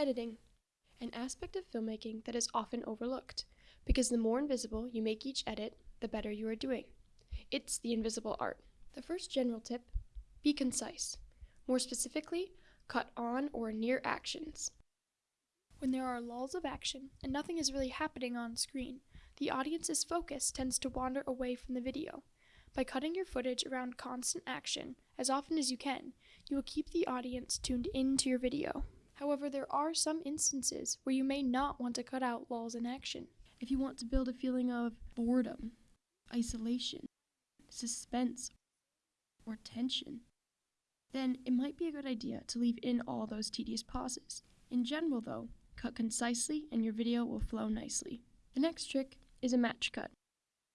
Editing, an aspect of filmmaking that is often overlooked, because the more invisible you make each edit, the better you are doing. It's the invisible art. The first general tip be concise. More specifically, cut on or near actions. When there are lulls of action and nothing is really happening on screen, the audience's focus tends to wander away from the video. By cutting your footage around constant action as often as you can, you will keep the audience tuned into your video. However, there are some instances where you may not want to cut out laws in action. If you want to build a feeling of boredom, isolation, suspense, or tension, then it might be a good idea to leave in all those tedious pauses. In general, though, cut concisely and your video will flow nicely. The next trick is a match cut.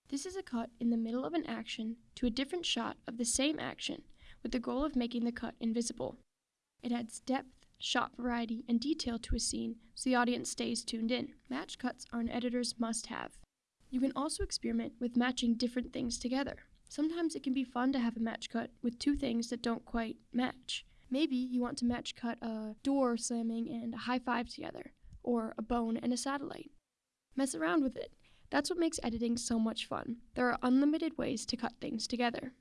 This is a cut in the middle of an action to a different shot of the same action with the goal of making the cut invisible. It adds depth shot variety, and detail to a scene so the audience stays tuned in. Match cuts are an editor's must have. You can also experiment with matching different things together. Sometimes it can be fun to have a match cut with two things that don't quite match. Maybe you want to match cut a door slamming and a high five together, or a bone and a satellite. Mess around with it. That's what makes editing so much fun. There are unlimited ways to cut things together.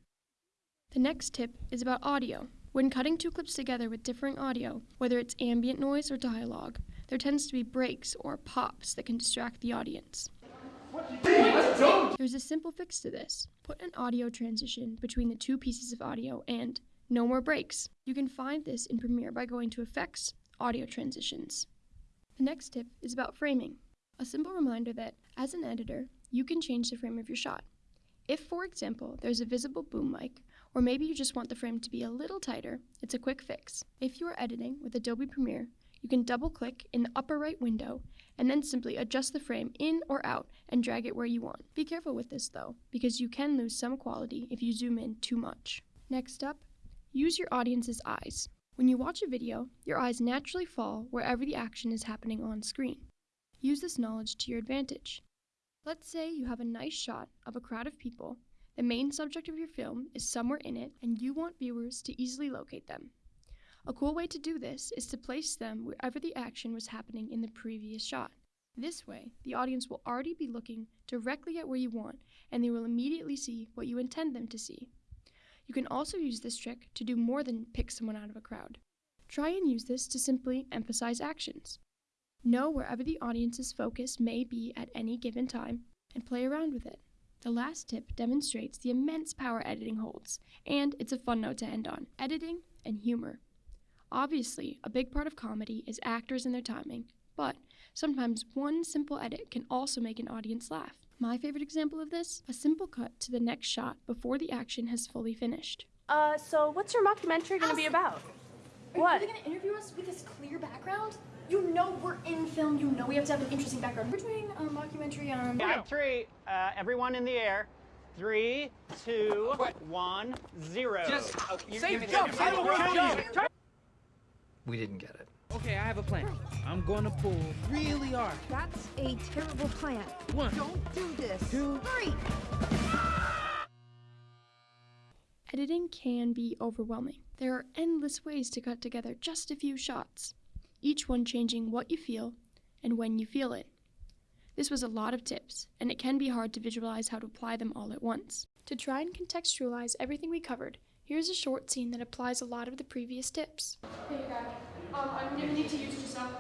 The next tip is about audio. When cutting two clips together with differing audio, whether it's ambient noise or dialogue, there tends to be breaks or pops that can distract the audience. There's a simple fix to this. Put an audio transition between the two pieces of audio and no more breaks. You can find this in Premiere by going to Effects, Audio Transitions. The next tip is about framing. A simple reminder that, as an editor, you can change the frame of your shot. If, for example, there's a visible boom mic, or maybe you just want the frame to be a little tighter, it's a quick fix. If you are editing with Adobe Premiere, you can double click in the upper right window and then simply adjust the frame in or out and drag it where you want. Be careful with this though, because you can lose some quality if you zoom in too much. Next up, use your audience's eyes. When you watch a video, your eyes naturally fall wherever the action is happening on screen. Use this knowledge to your advantage. Let's say you have a nice shot of a crowd of people the main subject of your film is somewhere in it, and you want viewers to easily locate them. A cool way to do this is to place them wherever the action was happening in the previous shot. This way, the audience will already be looking directly at where you want, and they will immediately see what you intend them to see. You can also use this trick to do more than pick someone out of a crowd. Try and use this to simply emphasize actions. Know wherever the audience's focus may be at any given time, and play around with it. The last tip demonstrates the immense power editing holds, and it's a fun note to end on editing and humor. Obviously, a big part of comedy is actors and their timing, but sometimes one simple edit can also make an audience laugh. My favorite example of this a simple cut to the next shot before the action has fully finished. Uh, so what's your mockumentary gonna be about? Are what? you really gonna interview us with this clear background? You know we're in film. You know we have to have an interesting background. We're doing a mockumentary on. Yeah, three. Uh, everyone in the air. Three, two, one, zero. Just okay, say you're, jump. you're, you're, jump. jump. We didn't get it. Okay, I have a plan. I'm going to pull really hard. That's a terrible plan. One. Don't do this. Two. Three. Editing can be overwhelming. There are endless ways to cut together just a few shots each one changing what you feel and when you feel it. This was a lot of tips, and it can be hard to visualize how to apply them all at once. To try and contextualize everything we covered, here's a short scene that applies a lot of the previous tips. Hey, guy. Um, I'm gonna need to use Giselle.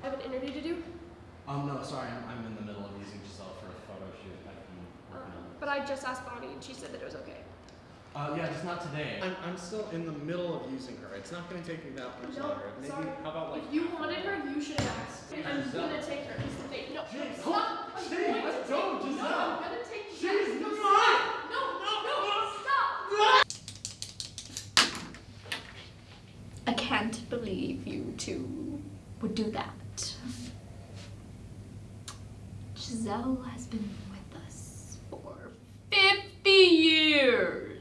I have an interview to do. Um, no, sorry, I'm, I'm in the middle of using Giselle for a photo shoot I've been working on. But I just asked Bonnie, and she said that it was okay. Uh, yeah, just not today. I'm, I'm still in the middle of using her. It's not going to take me that much No, longer. Maybe, sorry. how about like... If you wanted her, you should have asked. I'm gonna take her. It's the date. No, Jeez, stop. I'm Jeez, going to let's take go, No, I'm gonna take you. Jeez, No, come stop. No, no, stop. I can't believe you two would do that. Giselle has been with us for 50 years.